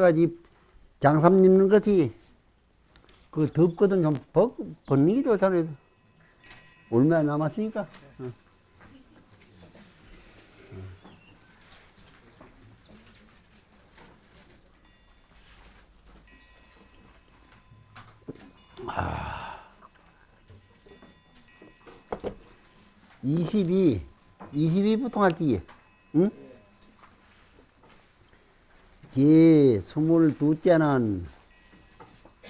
해가지고 장삼 입는 것이 그 덥거든 좀 벗, 벗는 게 좋잖아요. 얼마 남았으니까. 어. 아. 22, 22부터 할지, 응? 제 22째는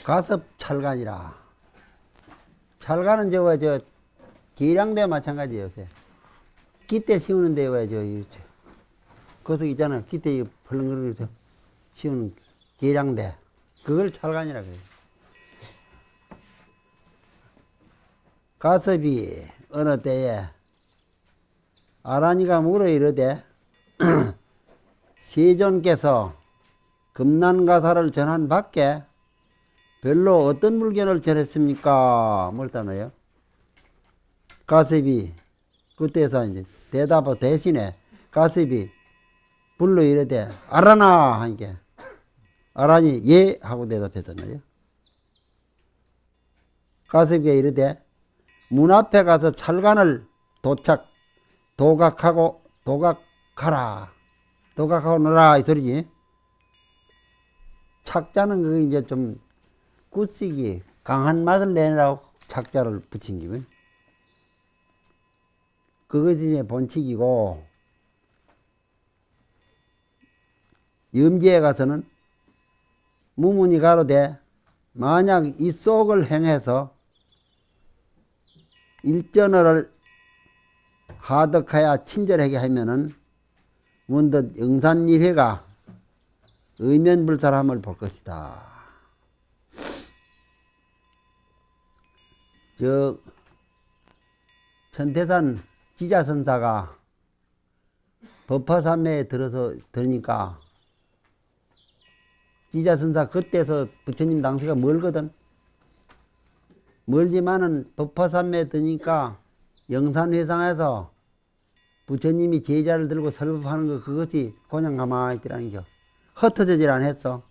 가섭 찰간이라. 찰간은 저거, 저, 계량대 마찬가지예요, 요새. 기대 씌우는데 왜, 저, 저, 거기서 있잖아. 기대 벌렁거리면서 씌우는 계량대. 그걸 찰간이라 그래요. 가섭이 어느 때에 아라니가 물어 이르되 세존께서 금난가사를 전한 밖에 별로 어떤 물건을 전했습니까? 뭘따나요 가섭이 그때서 이제 대답을 대신에 가섭이 불러 이르되 알아나 하니까 아라니 예 하고 대답했잖아요. 가섭이가 이르되 문 앞에 가서 찰간을 도착 도각하고 도각하라 도각하고 놀아 이 소리지 착자는 그게 이제 좀 굳시기 강한 맛을 내라고 착자를 붙인 기분. 그것이 이제 본칙이고 염지에 가서는 무문이 가로되 만약 이 속을 행해서 일전어를 하덕하여 친절하게 하면은 문득 영산일회가 의면불사함을 볼 것이다. 저 천태산 지자선사가 법화산매에 들어서 들으니까 지자선사 그때서 부처님 당시가 멀거든. 멀지만은 법화산매에 드니까 영산회상에서 부처님이 제자를 들고 설법하는 거 그것이 그냥 가만히 있더라는 겨. 흩어지질 않았어.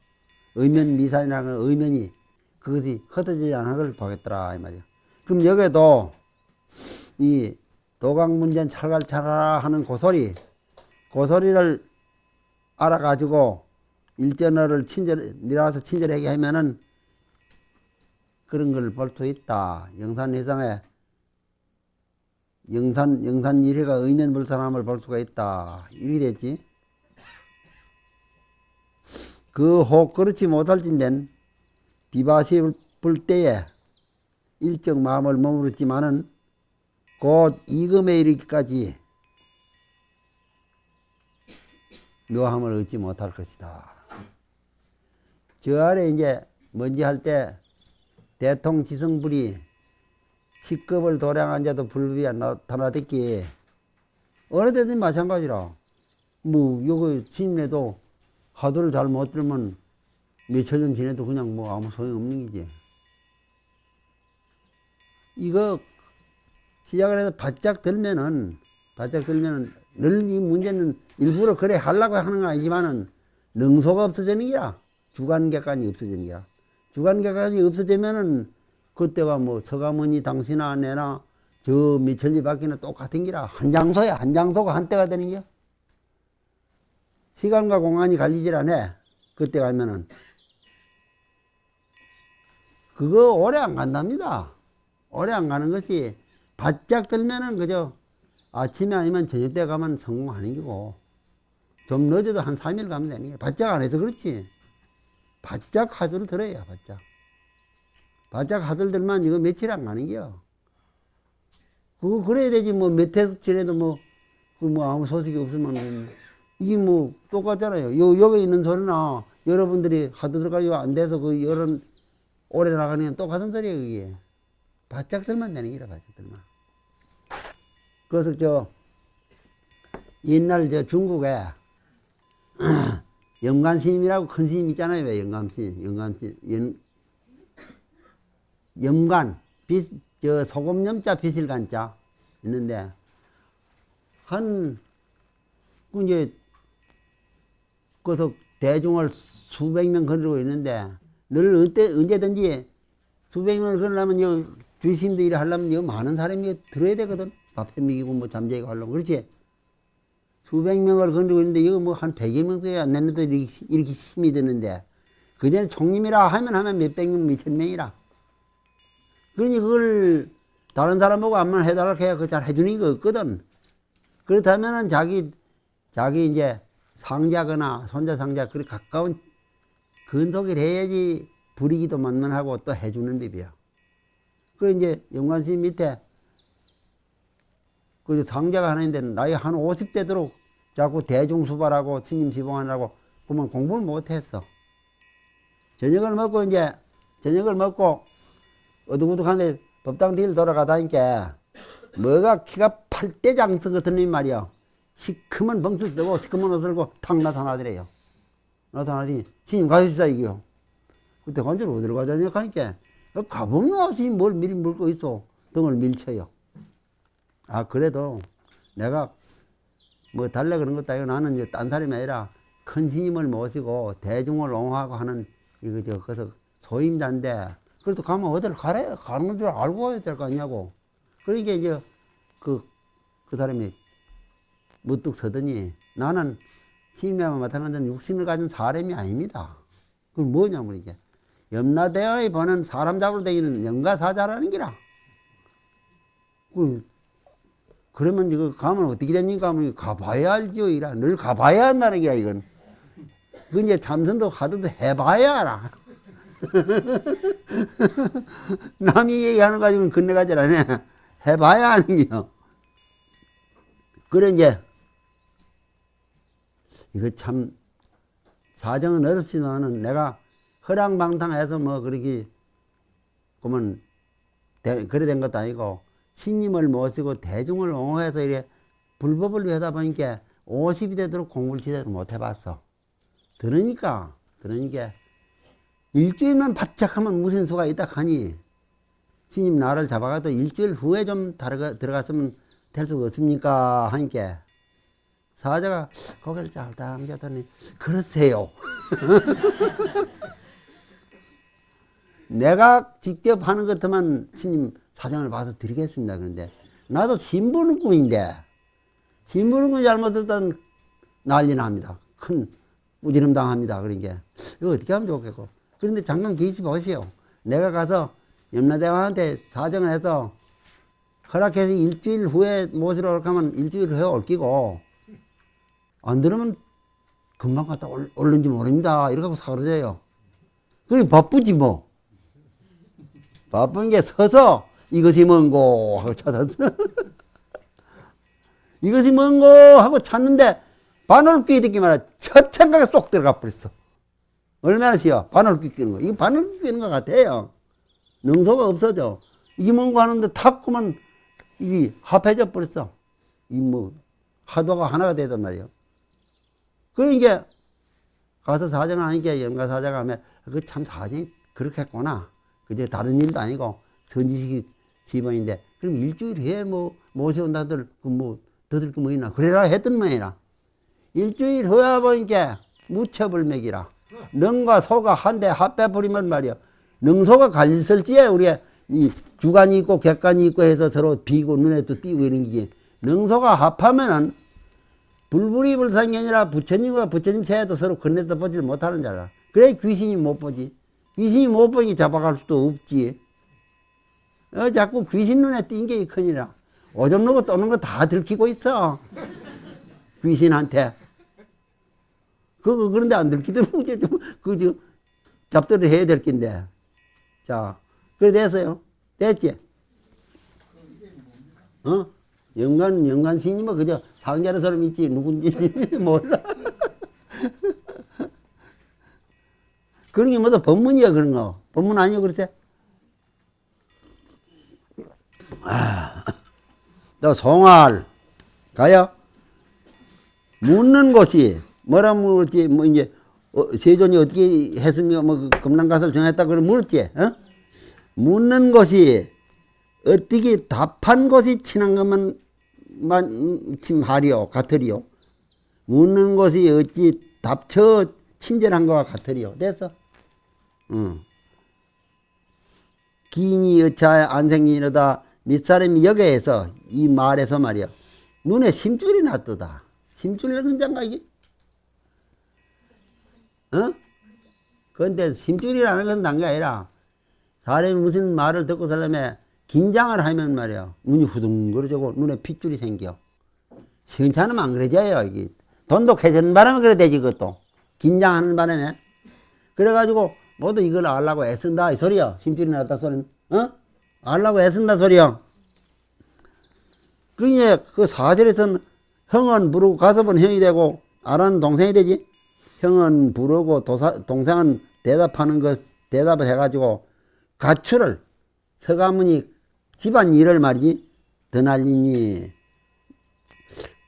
의면 미산이라는 건 의면이 그것이 흩어지지 않은 걸 보겠더라 이 말이야. 그럼 여기도 이 도강문전 찰갈찰하라 하는 고소리 고소리를 알아가지고 일전어를 친절 미라서 친절하게 하면은 그런 걸 볼 수 있다. 영산회상에 영산 영산 일회가 의면불사함을 볼 수가 있다. 이렇게 됐지. 그 혹 그렇지 못할진된 비바시 불 때에 일정 마음을 머무르지만은 곧 이금에 이르기까지 묘함을 얻지 못할 것이다. 저 아래 이제 먼지 할 때 대통 지성불이 식급을 도량한 자도 불법이 나타나댔기에 어느 때든 마찬가지라. 뭐 요거 지내도 하도를 잘 못 들면 년 지내도 그냥 뭐 아무 소용없는 기지. 이거 시작을 해서 바짝 들면은 바짝 들면은 늘 이 문제는 일부러 그래 하려고 하는 거 아니지만은 능소가 없어지는 게야. 주관객관이 없어지는 게야. 주관객관이 없어지면은 그때가 뭐 서가모니 당신아 내나 저 미천리 밖에는 똑같은 기라. 한 장소야. 한 장소가 한때가 되는 게야. 시간과 공간이 갈리질 않아. 그때 가면은. 그거 오래 안 간답니다. 오래 안 가는 것이 바짝 들면은 그저 아침에 아니면 저녁 때 가면 성공하는 거고 좀 늦어도 한 3일 가면 되는 게 바짝 안 해서 그렇지. 바짝 하도를 들어야 바짝. 바짝 하들들만 이거 며칠 안 가는 게요. 그거 그래야 되지 뭐 몇 해 지내도 뭐, 그뭐 아무 소식이 없으면 이게 뭐 똑같잖아요. 요, 여기 있는 소리나 여러분들이 하드들까지 안 돼서 그 여름 오래 나가는 똑같은 소리예요, 그게. 바짝 들만 되는 게라, 바짝 들만. 그래서 저, 옛날 저 중국에 영감 스님이라고 큰 스님 있잖아요, 왜 영감 스님, 영감 스님. 연, 염관, 빛, 저 소금 염자 비실간자 있는데, 한, 그 이제, 그래서 대중을 수백 명 거느리고 있는데 늘 언제, 언제든지 수백 명을 거느려면 여 주심도 일을 하려면 여 많은 사람이 들어야 되거든. 밥해 먹이고 뭐 잠자고 하려면 그렇지. 수백 명을 거느리고 있는데 이거 뭐 한 백여 명밖에 안 됐는데 이렇게, 이렇게 힘이 드는데 그 전에 총님이라 하면 하면 몇백 명, 몇천 명이라. 그러니 그걸 다른 사람 보고 안만 해달라고 해야 그잘 해주는 거 없거든. 그렇다면은 자기, 자기 이제 상자거나 손자 상자 그리 가까운 근속을 해야지 부리기도 만만하고 또 해주는 법이야. 그 이제 영관스 밑에 그 상자가 하나 있는데 나이 한 50대 도록 자꾸 대중수발하고 스님 지봉하느라고 그러면 공부를 못했어. 저녁을 먹고 이제 저녁을 먹고 어둑어둑한데 법당 뒤를 돌아가다니까 뭐가 키가 팔대장성 같은 놈이 말이야. 시커먼 벙출 쓰고 시커먼 옷을 입고 탁 나타나더래요. 나타나더니 스님 가시다 이게요. 그때 관절 어디로 가자냐 하니까 가보면 스님 뭘 미리 물고 있어. 등을 밀쳐요. 아 그래도 내가 뭐 달래 그런 것도 아니고 나는 이제 딴 사람이 아니라 큰 스님을 모시고 대중을 옹호하고 하는 이거 저 그래서 소임자인데 그래도 가면 어디를 가래 가는 줄 알고 와야 될 거 아니냐고 그러니까 이제 그그 사람이 무뚝 서더니 나는 스님과 마찬가지로 육신을 가진 사람이 아닙니다. 그건 뭐냐 면 이게 염라대어에 보는 사람 잡으러 다니는 영가사자라는 기라. 그 그러면 이거 가면 어떻게 됩니까? 하면 가봐야 알죠. 이라. 늘 가봐야 한다는 게야, 이건. 그 이제 참선도 하도 해봐야 알아. 남이 얘기하는 거 가지고는 건네가지 않네. 해봐야 하는 게요. 그래, 이제, 이거 참, 사정은 어렵지만은 내가 허랑방탕해서 뭐, 그렇게, 그러면, 그래 된 것도 아니고, 신님을 모시고 대중을 옹호해서 이래 불법을 위하다 보니까 50이 되도록 공부를 제대로 못 해봤어. 들으니까, 들으니까, 일주일만 바짝 하면 무슨 수가 있다 하니, 신님 나를 잡아가도 일주일 후에 좀 들어가, 들어갔으면 될 수가 없습니까? 하니까, 사자가 고개를 잘 당겼더니, 그러세요. 내가 직접 하는 것 같으면 스님 사정을 봐서 드리겠습니다. 그런데 나도 신부는꾼인데 신부는꾼 잘못했던 난리 납니다. 큰 우지름 당합니다. 그러니까 이거 어떻게 하면 좋겠고 그런데 잠깐 계시 보세요. 내가 가서 염라대왕한테 사정을 해서 허락해서 일주일 후에 모시러 올까 하면 일주일 후에 올 끼고 안 들으면 금방 갔다 올, 올는지 모릅니다. 이렇게 하고 사그러져요. 그게 바쁘지 뭐. 바쁜 게 서서 이것이 뭔고 하고 찾았어. 이것이 뭔고 하고 찾는데 바늘 끼 듣기만 하첫 생각에 쏙 들어가 버렸어. 얼마나 쉬워. 바늘 끼 끼는 거. 이거 바늘 끼는 것 같아요. 능소가 없어져. 이게 뭔고 하는데 탁 그만 이게 합해져 버렸어. 이 뭐 하도가 하나가 되단 말이에요. 그러니까 가서 사정을 하니까 영가 사자가 하면 그 참 사정이 그렇게 했구나. 그제 다른 일도 아니고 선지식 집안인데 그럼 일주일 후에 뭐 모셔온다들 그뭐 더들 거뭐 있나? 그래라 했던 모양이라. 일주일 후에 보니까 무처불맥이라. 능과 소가 한데 합해 버리면 말이야 능소가 갈설지에 우리가 이 주간이 있고 객관이 있고 해서 서로 비고 눈에도 띄고 이런 게지. 능소가 합하면은 불불이 불상이 아니라 부처님과 부처님 새도 서로 건네다 보질 못하는 자라 그래 귀신이 못 보지 귀신이 못 보니 잡아갈 수도 없지 어, 자꾸 귀신 눈에 띈게 큰일이라. 오줌 누고 떠는 거 다 들키고 있어. 귀신한테. 그거, 그런데 안 들키더면 이제 좀, 그, 저, 잡들을 해야 될 낀데. 자, 그래 됐어요. 됐지? 어? 영간, 영간 스님은 그저 상자는 사람 있지. 누군지 몰라. 그런 게 뭐다 법문이야, 그런 거. 법문 아니야, 그러세? 아, 또 송알 가요. 묻는 곳이 뭐라 물었지 뭐 이제 어, 세존이 어떻게 했으며 뭐 금난가설 정했다 그러 물었지. 어? 묻는 곳이 어떻게 답한 곳이 친한 것만 만 침하리요 같으리요. 묻는 곳이 어찌 답처 친절한 거와 같으리요. 됐어? 응. 기인이 여차에 안생이로다 밑사람이 여기에서 이 말에서 말이야 눈에 심줄이 났도다 심줄이 근장가 이게 어? 근데 심줄이라는 건난게 아니라 사람이 무슨 말을 듣고 살려면 긴장을 하면 말이야. 눈이 후둥그러지고 눈에 핏줄이 생겨. 시원찮으면 안 그러져요 이게 돈독해지는 바람에 그래 되지 그것도. 긴장하는 바람에. 그래가지고 모두 이걸 알라고 애쓴다 이 소리야. 심줄이 났다 소리는. 어? 알라고 애쓴다 소리야. 그러니 그 사절에서는 형은 부르고 가섭은 형이 되고 아라는 동생이 되지. 형은 부르고 도사, 동생은 대답하는 것 대답을 해가지고 가출을 서가문이 집안 일을 말이지. 더 날리니.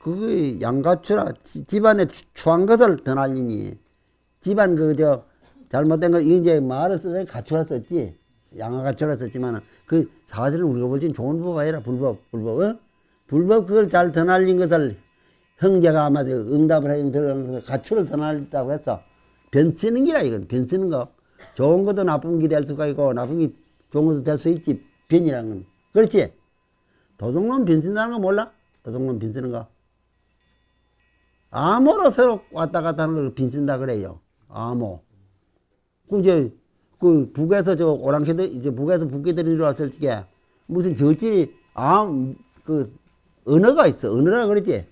그 양가추라 지- 집안에 추- 추한 것을 더 날리니. 집안 그저 잘못된 거 이제 말을 써서 가출라 썼지. 양아 가출라 썼지만은 그 사실은 우리가 볼 땐 좋은 법이 아니라 불법 불법 어? 불법 그걸 잘 더 날린 것을 형제가 아마 저 응답을 해주면 들어가는 가출을 더 날렸다고 했어 변 쓰는 기라 이건. 변 쓰는 거. 좋은 것도 나쁜 게 될 수가 있고 나쁜 게 좋은 것도 될 수 있지. 변이라는 건 그렇지 도둑놈 변 쓴다는 거 몰라 도둑놈 변 쓰는 거 암호로 서로 왔다 갔다 하는 걸 빈쓴다 그래요. 암호. 그 이제 그 북에서 저 오랑캐들 이제 북에서 북기들이 왔을 적에 무슨 저질이 암그 언어가 있어. 언어라 그러지.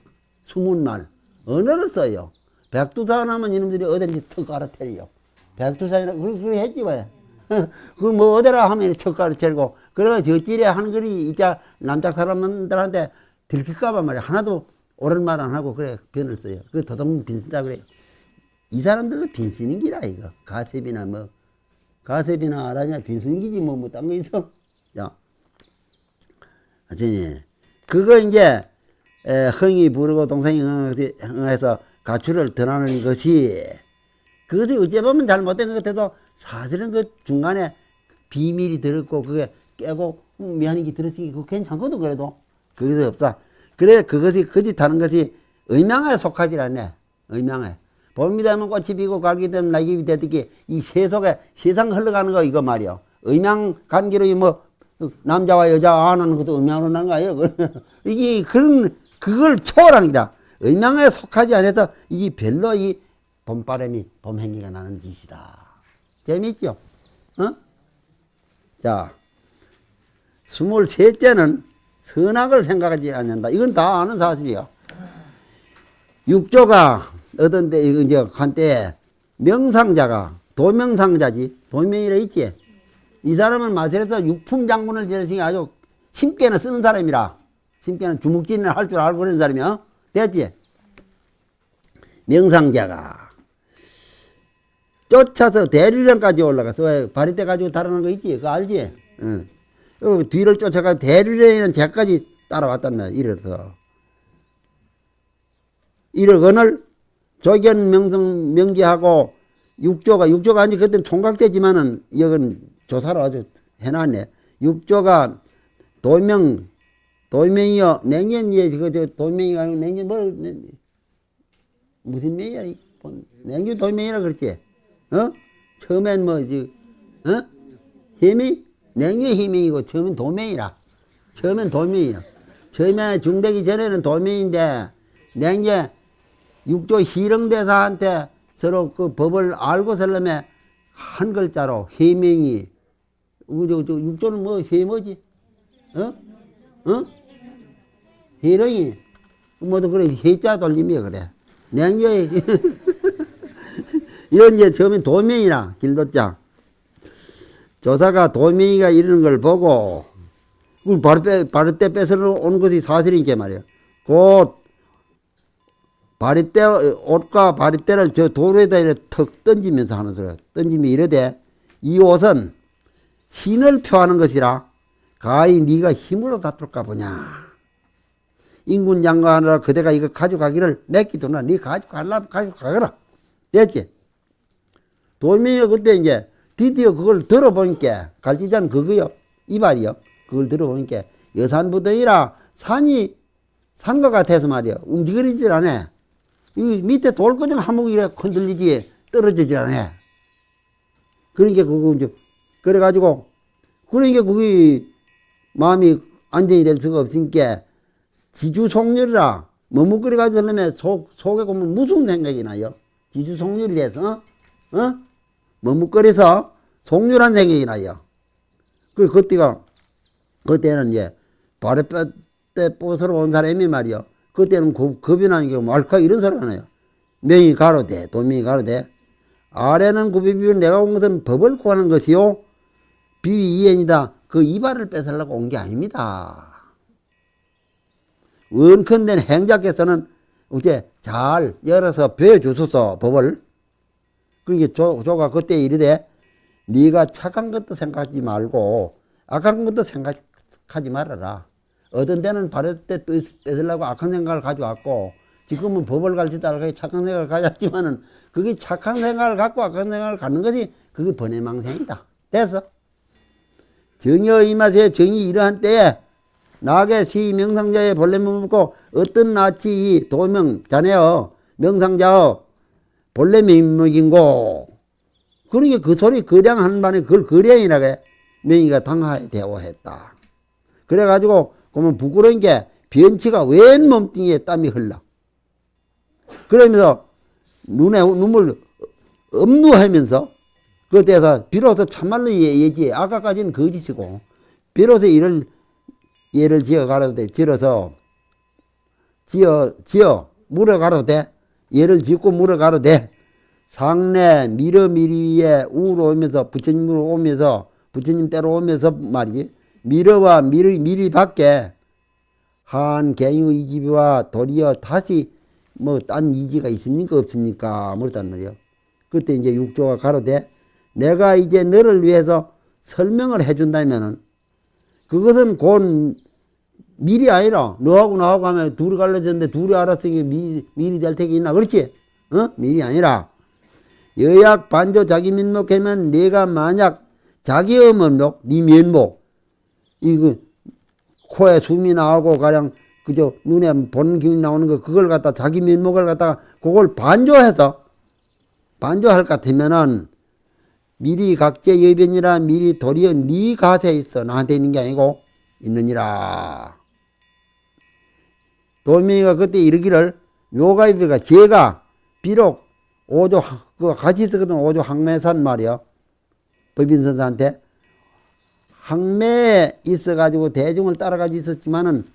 숨은 말. 언어를 써요. 백두산 하면 이놈들이 어딘지 턱 갈아태려. 백두산이라 그렇게 했지 왜. 그뭐 어디라 하면 턱 갈아태리고 그래가 저질에 하는 글이 이자 남자 사람들한테 들킬까봐 말이야. 하나도 옳은 말 안 하고 그래 변을 써요. 그 도둑 빈쓰다 그래. 이 사람들도 빈쓰는 기라 이거. 가셉이나 뭐 가셉이나 아라냐 빈쓰는 기지 뭐뭐딴 거 있어. 야, 아저니 그거 이제 에, 흥이 부르고 동생이 흥- 흥해서 가출을 드러나는 것이 그것이 어째 보면 잘못된 것 같아도 사실은 그 중간에 비밀이 들었고 그게 깨고 음, 미안한 게 들었으니 그거 괜찮거든 그래도. 그것이 없어. 그래 그것이 거짓하는 것이 의명에 속하지 않네 의명에. 봄이 되면 꽃이 피고 가을이 되면 낙엽이 되듯이 이 세속에 세상 흘러가는 거 이거 말이야 의명 관계로 뭐 남자와 여자 안 하는 것도 의명으로 난 거예요. 이게 그런 그걸 초월하는 기다. 의명에 속하지 않아서 이게 별로 이 봄바람이 봄행기가 나는 짓이다 재밌죠? 어? 자, 스물셋째는 선악을 생각하지 않는다. 이건 다 아는 사실이야. 육조가 어떤데, 이거 이제 한때 명상자가, 도명상자지, 도명이라 있지. 이 사람은 마술에서 육품 장군을 지내시니 아주 심께는 쓰는 사람이라. 심께는 주먹질을 할 줄 알고 그런 사람이야. 됐지? 명상자가. 쫓아서 대류령까지 올라가서 왜 바리떼 가지고 달아난 거 있지? 그거 알지? 응. 그 뒤를 쫓아가 대류령이는 제까지 따라왔단 말이야. 이래서. 이러거늘 조견 명성 명기하고 육조가 육조가 아니 그때 총각되지만은 이건 조사를 아주 해놨네. 육조가 도명 도명이요 냉년이에 그저 도명이가 아니고 냉년 뭐 냉- 무슨 명이야? 이 본- 냉주 도명이라 그랬지. 어? 처음엔 뭐지, 어? 힘이? 냉유의 힘이고, 처음엔 도명이라. 처음엔 도명이야. 처음에 중되기 전에는 도명인데, 냉제 육조 희령대사한테 서로 그 법을 알고 살려면 한 글자로 해명이, 육조는 뭐, 해 뭐지? 어? 어? 희령이, 뭐도 그래, 해자 돌림이야, 그래. 냉유의, 이건 이제 처음엔 도명이라 길도자 조사가 도명이가 이러는 걸 보고 그걸 바로 빼 바로 때 뺏어 온 것이 사실이니까 말이야. 곧 바리떼 옷과 바리떼를 저 도로에다 이렇게 턱 던지면서 하는 소리야. 던지면 이러되 이 옷은 신을 표하는 것이라 가히 네가 힘으로 다툴까 보냐. 인군 장관하느라 그대가 이거 가져가기를 맺기도나 네 가져가려면 가져가거라. 됐지? 도민이가 그때 이제 드디어 그걸 들어보니까 갈지자는 그거요 이발이요 그걸 들어보니까 여산부동이라 산이 산 것 같아서 말이야 움직이질 않아 이 밑에 돌거정 한목이 이렇게 흔들리지 떨어지지 않아. 그러니까 그거 이제 그래가지고 그러니까 그게 마음이 안정이 될 수가 없으니까 지주속렬이라 머뭇거려가지고 하려면 속, 속에 보면 무슨 생각이 나요? 지주속렬이 돼서 어? 어? 머뭇거려서 속렬한 생각이 나요. 그 그때가 그때는 이제 발에 뼈때 뽀스러 온 사람이 말이요. 그때는 겁, 겁이 나는 게 말카 이런 소리가 나요. 명이 가로되 도명이 가로되 아래는 구비비비 내가 온 것은 법을 구하는 것이요 비위 이행이다. 그 이발을 뺏으려고 온 게 아닙니다. 원컨된 행자께서는 이제 잘 열어서 배워주소서 법을 그게 조, 조가 그때 이르되 네가 착한 것도 생각하지 말고 악한 것도 생각하지 말아라. 어떤 때는 바를 때 뺏- 뺏으려고 악한 생각을 가져왔고 지금은 법을 가르치다가 착한 생각을 가졌지만은 그게 착한 생각을 갖고 악한 생각을 갖는 것이 그게 번외망생이다. 됐어? 정여 이맛에 정이 이러한 때에 나게 시 명상자의 본래문 묻고 어떤 낯이 이 도명 자네여 명상자여 본래 명목인고 그러니까 그 소리 거량 하는 반에 그걸 거량이라고 명의가 당하에 대오했다. 그래가지고 그러면 부끄러운 게 변치가 웬 몸뚱이에 땀이 흘러. 그러면서 눈에 눈물 엄누하면서 그때서 비로소 참말로 예- 예지 아까까지는 거짓이고 비로소 이를 예를 지어 가라도 돼 지어서 지어 지어 물어 가라도 돼 예를 짓고 물어 가라도 돼 상내 미러 미리 위에 우로 오면서 부처님으로 오면서 부처님 때로 오면서 말이지. 미러와 미리 미리 밖에 한 갱유 이집와 도리어 다시 뭐 딴 이지가 있습니까? 없습니까? 그렇단 말이요. 그때 이제 육조가 가로되 내가 이제 너를 위해서 설명을 해준다면은 그것은 곧 미리 아니라 너하고 나하고 하면 둘이 갈라졌는데 둘이 알았으니 미, 미리 될 택이 있나? 그렇지? 어? 미리 아니라. 여약 반조 자기 면목하면 내가 만약 자기 면목 네 면목. 이거 코에 숨이 나오고 가령 그저 눈에 보는 기운이 나오는 거 그걸 갖다 자기 면목을 갖다가 그걸 반조해서 반조할 것 같으면은 미리 각제 여변이라 미리 도리어 네 가세에 있어. 나한테 있는 게 아니고 있느니라 도명이가 그때 이르기를 묘가입이가 제가 비록 오조 하- 그 같이 있었거든 오조 항매산 말이요 법인선사한테 항매에 있어가지고 대중을 따라가지고 있었지만은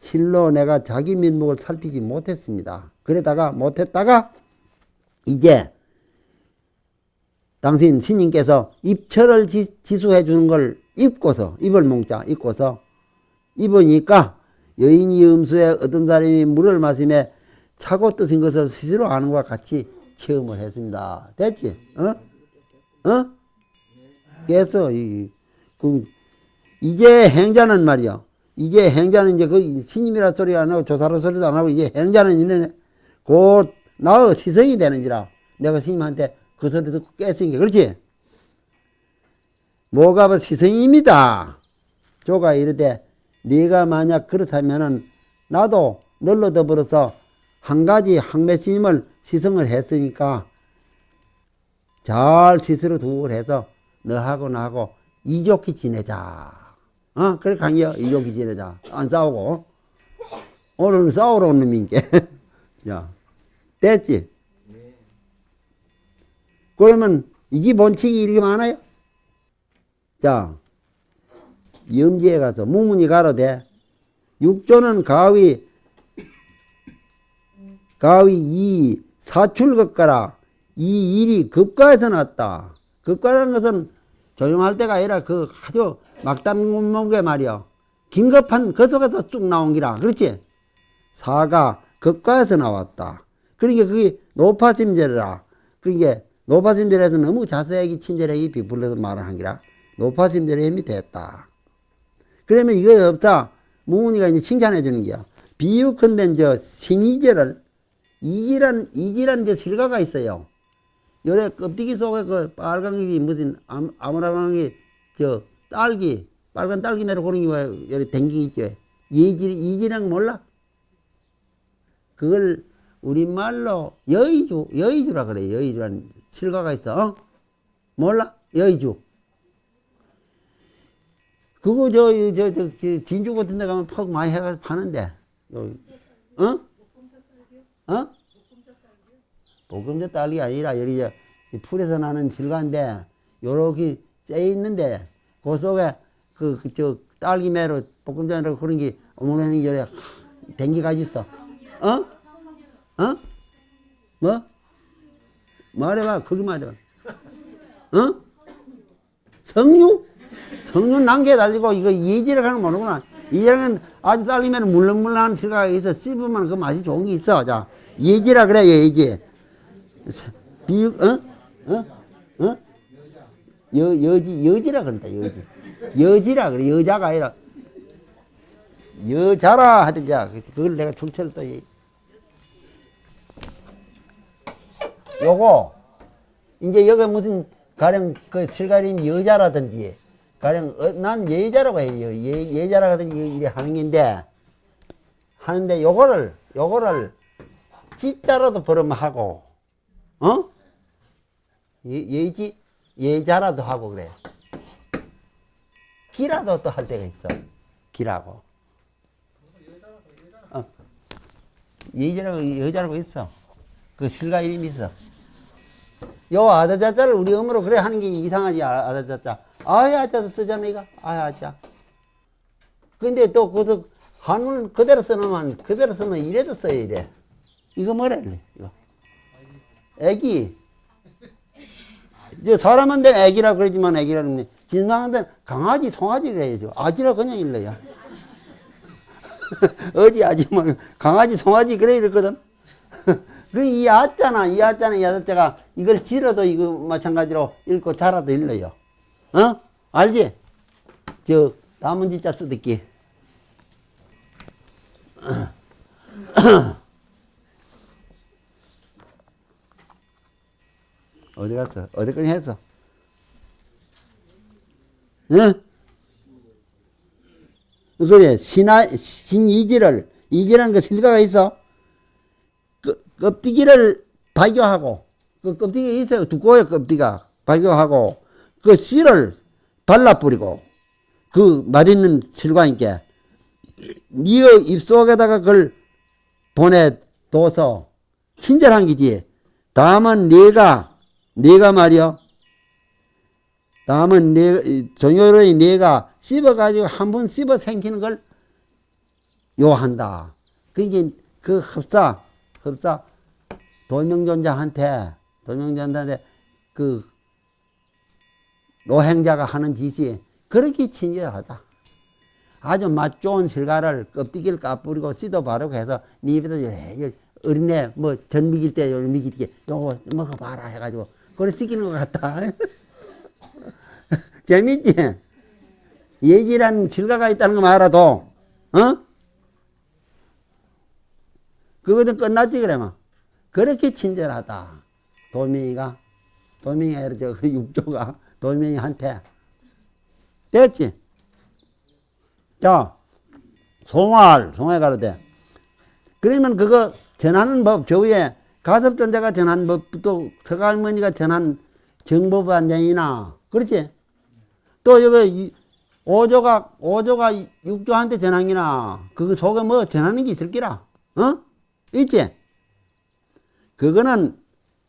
실로 내가 자기 면목을 살피지 못했습니다. 그러다가 못했다가 이제 당신 스님께서 입철을 지, 지수해 주는 걸 입고서 입을 몽자 입고서 입으니까 여인이 음수에 어떤 사람이 물을 마시며 차고 뜨신 것을 스스로 아는 것과 같이 체험을 했습니다. 됐지? 어? 어? 그래서 이, 그, 이제 행자는 말이야. 이제 행자는 이제 그 스님이라 소리 안 하고 조사라 소리도 안 하고 이제 행자는 이제 곧 나의 시성이 되는지라 내가 스님한테 그 소리 듣고 깼으니까 그렇지? 뭐가 뭐 시성입니다. 조가 이르되 네가 만약 그렇다면은 나도 널로 더불어서 한 가지 항매 스님을 시성을 했으니까 잘 스스로 두고 해서 너하고 나하고 이좋게 지내자. 어? 그래 강요 이좋게 지내자. 안 싸우고. 오늘은 싸우러 온 놈인게. 야, 됐지? 그러면 이게 본칙이 이렇게 많아요? 자, 염지에 가서 무문이 가로되 육조는 가위 가위 이 사출급가라 이 일이 급가에서 났다. 급가라는 것은 조용할 때가 아니라 그 아주 막단문목에 말이야. 긴급한 그 속에서 쭉 나온 기라. 그렇지? 사가 급가에서 나왔다. 그러니까 그게 노파심절이라. 그게 노파심절에서 너무 자세하게 친절하게 비풀려서 말하는 기라. 노파심절의 힘이 됐다. 그러면 이거 없다. 무문이가 이제 칭찬해 주는 거야. 비유컨대 저 신이절을 이지란 이지란 저 실과가 있어요. 요래 껍데기 속에 그 빨간 게 무슨 아무- 아무라방이 저 딸기 빨간 딸기 매로 그런 게왜 요래 댕기 있죠. 이지 이지란 몰라? 그걸 우리말로 여의주 여의주라 그래. 여의주란 실과가 있어. 어? 몰라? 여의주. 그거 저, 저, 저, 저 진주 같은 데 가면 퍽 많이 해가지고 파는데. 어? 어? 볶음자 딸기가 아니라 여기 저 풀에서 나는 질과인데 요렇게 쎄 있는데 그 속에 그, 그, 저, 딸기 매로 볶음자라고 그런 게 어머니 열에 댕기가지 있어. 어? 어? 뭐? 말해봐. 거기 말해봐. 어? 성류? 성류 난게 달리고 이거 예지라고 하는 거 모르구나. 예지라는 아주 딸리면 물렁물렁한 실과가 있어. 씹으면 그 맛이 좋은 게 있어. 자, 예지라 그래, 예지. 비육, 어? 어? 어? 여, 여지, 여지라 그런다, 여지. 여지라 그래, 여자가 아니라. 여자라 하든지, 그걸 내가 출처를 또, 얘기- 요거, 이제 여기 무슨, 가령 그 실가림 여자라든지, 가령, 어, 난 예자라고 해요. 예, 예자라든지 이래 하는 건데, 하는데 요거를, 요거를, 지자라도 벌음하고, 어? 예, 예지, 예자라도 하고 그래. 기라도 또 할 때가 있어. 기라고. 어. 예자라고, 여자라고 있어. 그 실가 이름이 있어. 요 아다자자를 우리 엄으로 그래 하는 게 이상하지, 아- 아다자자. 아야자도 쓰잖아, 이거. 아야자. 근데 또 그것도 한문 그대로 써놓으면, 그대로 쓰면 이래도 써야 이래. 이거 뭐래, 이거. 애기. 이제 사람한테는 애기라 그러지만 애기라 그러면 진상한테는 강아지, 송아지 그래야죠. 아지라 그냥 일러요. 어디 아지 뭐 강아지, 송아지 그래 이랬거든. 그이 아자나 이 아자나 이 아자가 이걸 지러도 이거 마찬가지로 읽고 자라도 일러요. 어? 알지? 저 나문지자 쓰듣기. 어디 갔어? 어디까지 했어? 응? 그래, 신하, 신이지를, 이지라는 그 실과가 있어. 그, 껍데기를 발교하고, 그 껍데기 있어요. 두꺼워요, 껍데기가. 발교하고, 그 씨를 발라 뿌리고, 그 맛있는 실과니까, 니의 입속에다가 그걸 보내둬서, 친절한 기지. 다음은 네가, 네가 말이여. 다음은 네, 정효로의 네가 씹어가지고 한 번 씹어 생기는 걸 요한다. 그게 그 흡사, 흡사, 도명존자한테, 도명존자한테 그 노행자가 하는 짓이 그렇게 친절하다. 아주 맛 좋은 실가를 껍데기를 까뿌리고 씨도 바르고 해서 네 입에다 요 어린애 뭐 전 미길 때요 미길 때 요거 먹어봐라 해가지고 그걸 시키는 것 같다. 재밌지? 예지란 질가가 있다는 거 알아도, 어? 그거는 끝났지, 그래만. 그렇게 친절하다. 도명이가, 도명이 아니라 저 육조가 도명이한테. 됐지? 자, 송알, 송알 가르대. 그러면 그거 전하는 법, 저 위에 가섭전자가 전한 법, 또 서갈머니가 전한 정법안장이나, 그렇지? 또 여기 이- 오조가 오조가 육조한테 전하기나 그거 속에 뭐 전하는 게 있을 기라 어 있지 그거는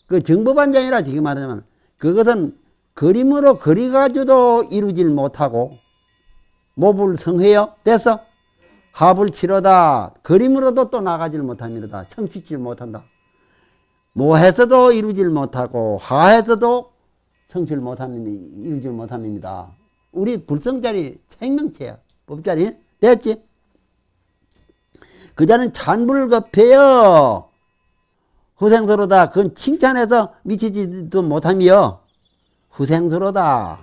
그 정법안장이라 지금 말하자면 그것은 그림으로 그리가지고도 이루질 못하고 모불 성해요 됐어 합을 치러다 그림으로도 또 나가질 못합니다 성취질 못한다 모해서도 이루질 못하고 하해서도 성취를 못하는 이루질 못합니다. 우리 불성자리 생명체야. 법자리 됐지? 그자는 찬불급해요. 후생서로다. 그건 칭찬해서 미치지도 못하며 후생서로다.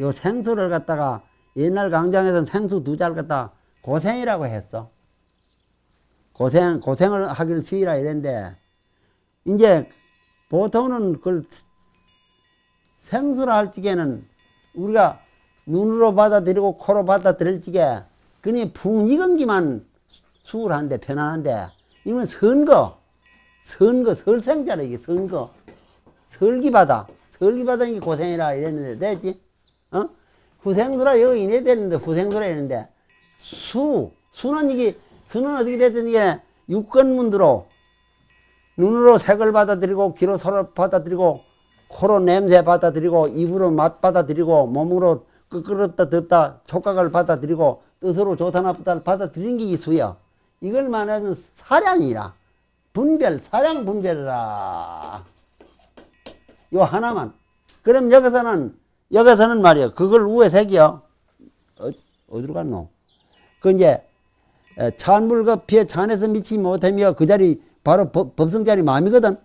요 생수를 갖다가 옛날 강장에서는 생수 두 잘 갖다 고생이라고 했어. 고생, 고생을 하기를 수이라 이랬는데, 이제 보통은 그걸 생수라 할 적에는 우리가 눈으로 받아들이고 코로 받아들일 적에 그니 푹 익은 기만 수월한데 편안한데 이건 선거 선거 설생자라 이게 선거 설기바다. 설기바다인 게 고생이라 이랬는데, 됐지? 어? 후생수라 여기 이래 되는데, 후생수라 이랬는데, 수, 수는 이게, 수는 어떻게 됐든 이게 육건문두로 눈으로 색을 받아들이고, 귀로 소를 받아들이고, 코로 냄새 받아들이고, 입으로 맛 받아들이고, 몸으로 끄끄럽다 덥다 촉각을 받아들이고, 뜻으로 좋다 나쁘다를 받아들이는 게이 수야. 이걸 말하면 사량이라. 분별, 사량 분별이라. 요 하나만. 그럼 여기서는, 여기서는 말이야. 그걸 우에 색이요. 어, 어디로 갔노? 그 이제, 에, 찬물과 피에 찬에서 미치지 못하며 그 자리, 바로 법, 법성 자리 마음이거든.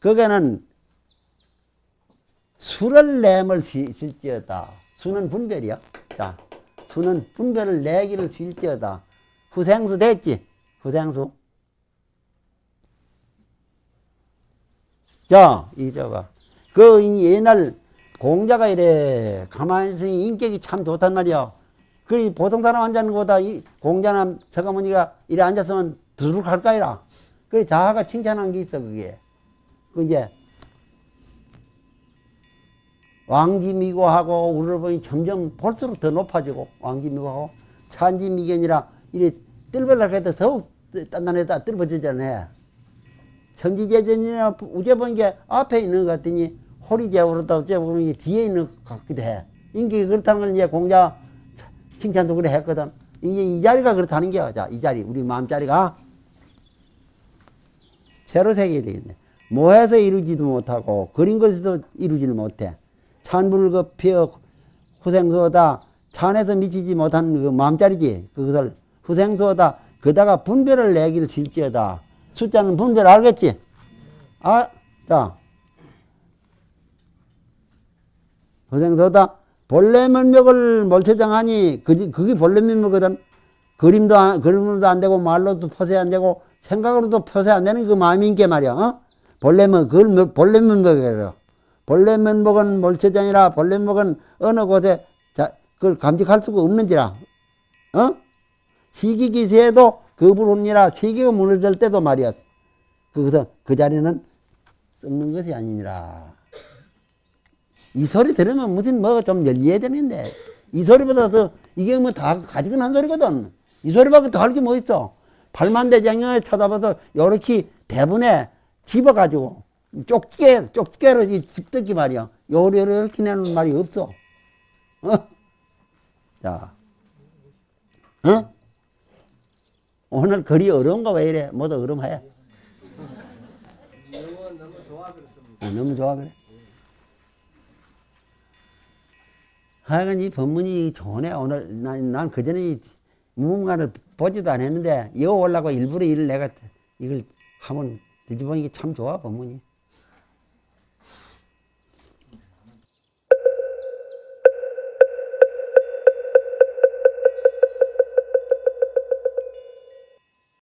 거기는 수를 내을 실지어다. 수는 분별이야. 자, 수는 분별을 내기를 실지어다. 후생수 됐지? 후생수. 자, 이 저거. 그 옛날 공자가 이래 가만히 있으니 인격이 참 좋단 말이야. 그 보통 사람 앉는 것보다 이 공자나 서가모니가 이래 앉았으면 두둑 할까 이라. 그 자아가 칭찬한 게 있어, 그게. 그 이제 왕지미고하고 우리를 보니 점점 볼수록 더 높아지고 왕지미고하고 찬지미견이라 이래 뜰벌락 해도 더욱 단단해다 뜰벌지잖아. 천지재전이나 우제 보는 게 앞에 있는 것 같더니 호리제우로다 어째 보면 이게 뒤에 있는 것 같기도 해. 인격이 그렇다는 걸 이제 공자 칭찬도 그래 했거든. 이제 이 자리가 그렇다는 게야. 자, 이 자리, 우리 마음자리가 새로 새겨야 되겠네. 모해서 이루지도 못하고 그린 것에도 이루지를 못해. 찬불급피어 후생소다 찬에서 미치지 못한 그 마음자리지. 그것을 후생소다 그다가 분별을 내기를 실지어다. 숫자는 분별 알겠지? 아, 자. 후생소다 본래 면목을 몰체장하니 그, 그게 본래 면목이거든. 그림도 안, 그림으로도 안 되고 말로도 표세 안 되고 생각으로도 표세 안 되는 그 마음인 게 말이야. 어? 본래 면 그걸 면- 본래 면목이에요. 본래 면목은 몰체장이라 본래 면목은 어느 곳에 자, 그걸 감직할 수가 없는지라. 어? 시기기세에도 거부론이라 시기가 무너질 때도 말이야. 그래서 그 자리는 썩는 것이 아니니라. 이 소리 들으면 무슨 뭐 좀 열리해야 되는데 이 소리보다 더 이게 뭐 다 가지고 난 소리거든. 이 소리밖에 더 할 게 뭐 있어? 팔만 대장에 쳐다봐서 요렇게 대분에 집어가지고 쪽지게 쪽지게로 이 집듣기 말이야. 요리 요렇게 내는 말이 없어. 어? 자, 어? 오늘 글이 어려운가 왜 이래? 모두 좋아 그랬습니다. 어, 너무 좋아 그래. 하여간 이 법문이 좋네. 오늘 난, 난 그전에 이 무문가를 보지도 않았는데 이거 올라고 일부러 일을 내가 이걸 한번 뒤집어보니까 참 좋아 법문이.